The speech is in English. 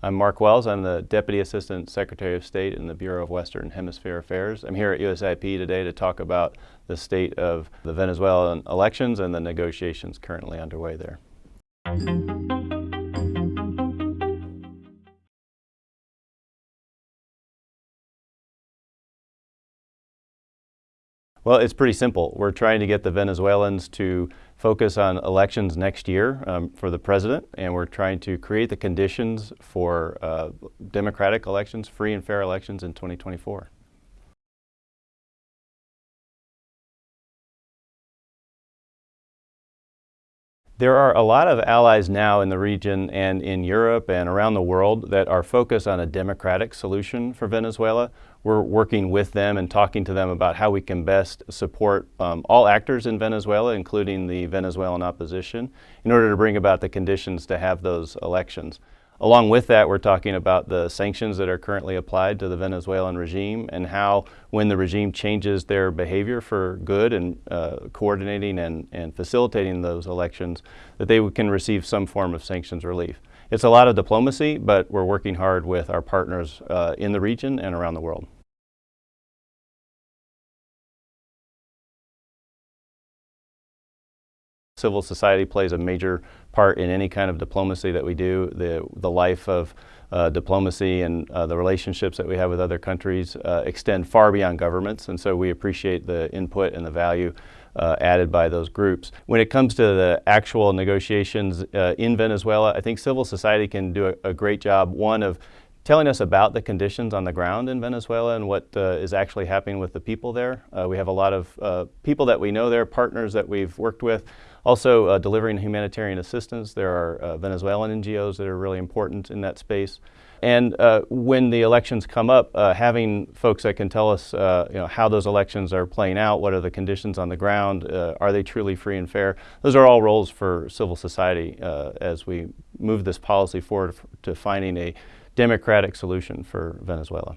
I'm Mark Wells. I'm the Deputy Assistant Secretary of State in the Bureau of Western Hemisphere Affairs. I'm here at USIP today to talk about the state of the Venezuelan elections and the negotiations currently underway there. Well, it's pretty simple. We're trying to get the Venezuelans to focus on elections next year um, for the president, and we're trying to create the conditions for uh, democratic elections, free and fair elections in 2024. There are a lot of allies now in the region and in Europe and around the world that are focused on a democratic solution for Venezuela. We're working with them and talking to them about how we can best support um, all actors in Venezuela, including the Venezuelan opposition, in order to bring about the conditions to have those elections. Along with that, we're talking about the sanctions that are currently applied to the Venezuelan regime and how when the regime changes their behavior for good and uh, coordinating and, and facilitating those elections, that they can receive some form of sanctions relief. It's a lot of diplomacy, but we're working hard with our partners uh, in the region and around the world. Civil society plays a major part in any kind of diplomacy that we do. The, the life of uh, diplomacy and uh, the relationships that we have with other countries uh, extend far beyond governments, and so we appreciate the input and the value uh, added by those groups. When it comes to the actual negotiations uh, in Venezuela, I think civil society can do a, a great job, one, of telling us about the conditions on the ground in Venezuela and what uh, is actually happening with the people there. Uh, we have a lot of uh, people that we know there, partners that we've worked with. Also uh, delivering humanitarian assistance. There are uh, Venezuelan NGOs that are really important in that space. And uh, when the elections come up, having folks that can tell us you know, how those elections are playing out, what are the conditions on the ground, are they truly free and fair, those are all roles for civil society as we move this policy forward to finding a democratic solution for Venezuela.